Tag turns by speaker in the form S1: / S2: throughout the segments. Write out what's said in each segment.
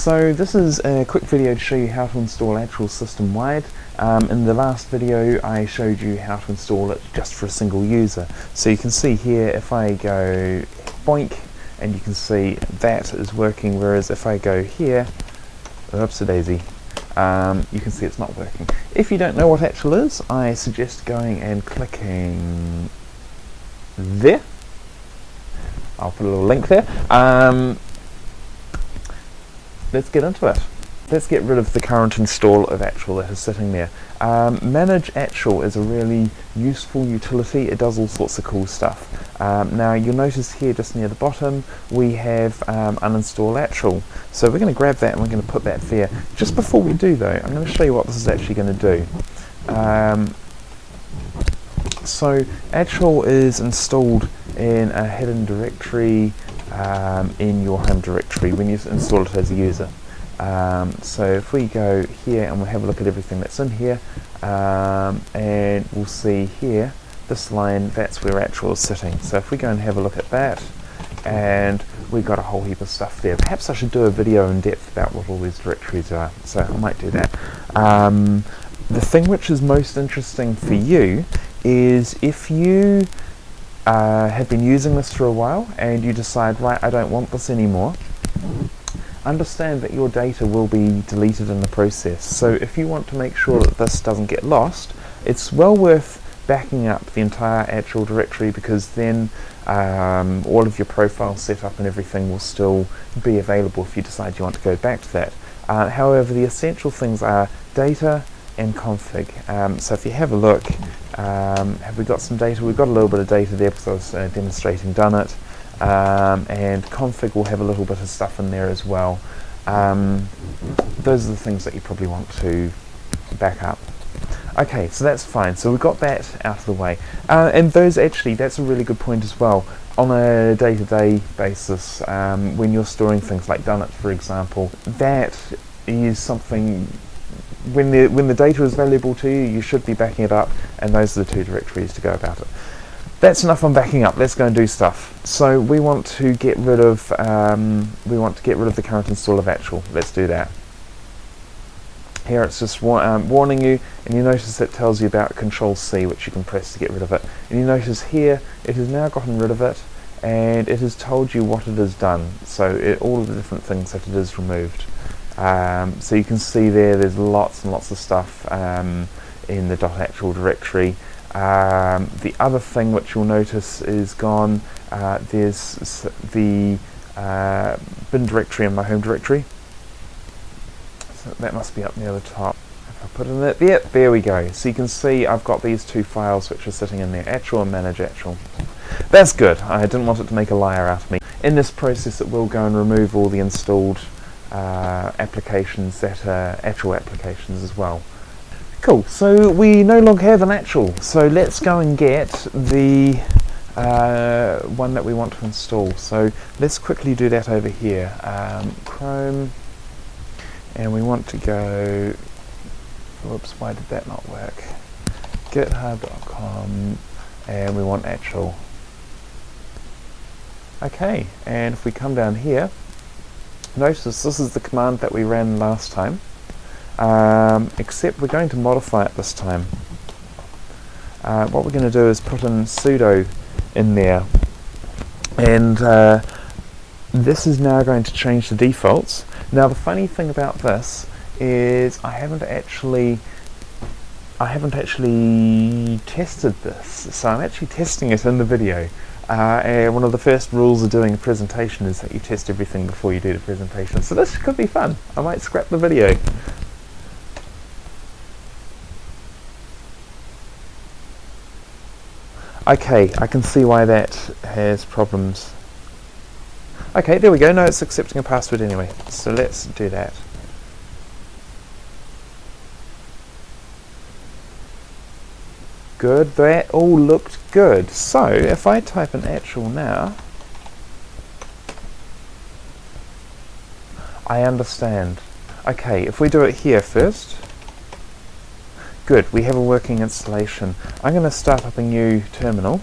S1: So this is a quick video to show you how to install Actual system-wide. Um, in the last video I showed you how to install it just for a single user. So you can see here if I go boink and you can see that is working whereas if I go here, oops a daisy, um, you can see it's not working. If you don't know what Actual is, I suggest going and clicking there. I'll put a little link there. Um, let's get into it. Let's get rid of the current install of Actual that is sitting there. Um, Manage Actual is a really useful utility. It does all sorts of cool stuff. Um, now you'll notice here just near the bottom we have um, uninstall Actual. So we're going to grab that and we're going to put that there. Just before we do though, I'm going to show you what this is actually going to do. Um, so Actual is installed in a hidden directory um, in your home directory when you install it as a user. Um, so if we go here and we'll have a look at everything that's in here um, and we'll see here this line that's where actual is sitting. So if we go and have a look at that and we've got a whole heap of stuff there. Perhaps I should do a video in depth about what all these directories are. So I might do that. Um, the thing which is most interesting for you is if you uh, have been using this for a while and you decide, right, I don't want this anymore, understand that your data will be deleted in the process. So if you want to make sure that this doesn't get lost, it's well worth backing up the entire actual directory because then um, all of your profile setup and everything will still be available if you decide you want to go back to that. Uh, however, the essential things are data and config. Um, so if you have a look, um, have we got some data? We've got a little bit of data there because I was uh, demonstrating Dunit. Um, and config will have a little bit of stuff in there as well. Um, those are the things that you probably want to back up. Okay, so that's fine. So we've got that out of the way. Uh, and those actually, that's a really good point as well. On a day-to-day -day basis, um, when you're storing things like Dunit, for example, that is something when the when the data is valuable to you, you should be backing it up, and those are the two directories to go about it. That's enough on backing up. Let's go and do stuff. So we want to get rid of um, we want to get rid of the current install of actual. Let's do that. Here it's just um, warning you, and you notice it tells you about Control C, which you can press to get rid of it. And you notice here it has now gotten rid of it, and it has told you what it has done. So it, all of the different things that it has removed. Um, so you can see there, there's lots and lots of stuff um, in the .actual directory. Um, the other thing which you'll notice is gone, uh, there's the uh, bin directory in my home directory. So that must be up near the top. If I put it in there, there we go. So you can see I've got these two files which are sitting in there, actual and manage actual. That's good, I didn't want it to make a liar out of me. In this process it will go and remove all the installed uh, applications that are actual applications as well. Cool, so we no longer have an actual, so let's go and get the uh, one that we want to install. So let's quickly do that over here. Um, Chrome, and we want to go, whoops, why did that not work? github.com, and we want actual. Okay, and if we come down here, notice this is the command that we ran last time. Um, except we're going to modify it this time. Uh, what we're going to do is put in sudo in there. And uh, this is now going to change the defaults. Now the funny thing about this is I haven't actually I haven't actually tested this. So I'm actually testing it in the video uh, and one of the first rules of doing a presentation is that you test everything before you do the presentation. So this could be fun. I might scrap the video. Okay, I can see why that has problems. Okay, there we go. Now it's accepting a password anyway. So let's do that. Good. That all looked good. So if I type an actual now, I understand. Okay, if we do it here first, good, we have a working installation. I'm going to start up a new terminal,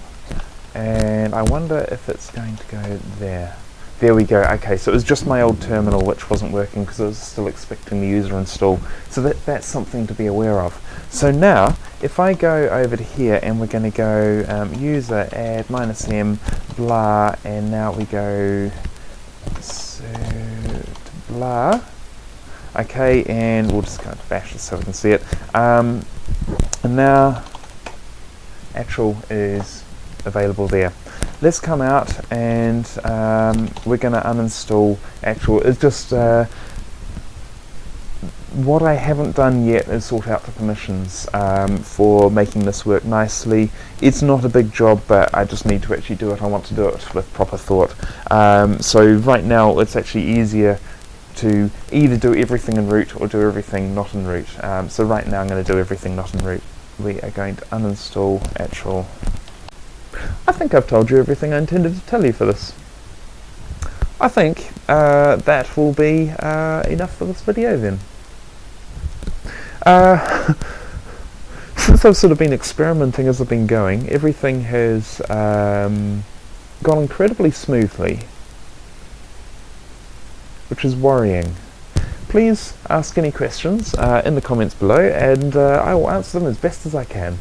S1: and I wonder if it's going to go there. There we go. Okay, so it was just my old terminal which wasn't working because I was still expecting the user install. So that, that's something to be aware of. So now, if I go over to here and we're going to go um, user add minus m blah, and now we go blah. Okay, and we'll just go to bash this so we can see it. Um, and now, actual is available there let's come out and um, we're going to uninstall actual it's just uh, what I haven't done yet is sort out the permissions um, for making this work nicely. It's not a big job but I just need to actually do it. I want to do it with proper thought. Um, so right now it's actually easier to either do everything in root or do everything not in root um, so right now I'm going to do everything not in root we are going to uninstall actual I think I've told you everything I intended to tell you for this. I think uh, that will be uh, enough for this video then. Uh, since I've sort of been experimenting as I've been going, everything has um, gone incredibly smoothly, which is worrying. Please ask any questions uh, in the comments below and uh, I will answer them as best as I can.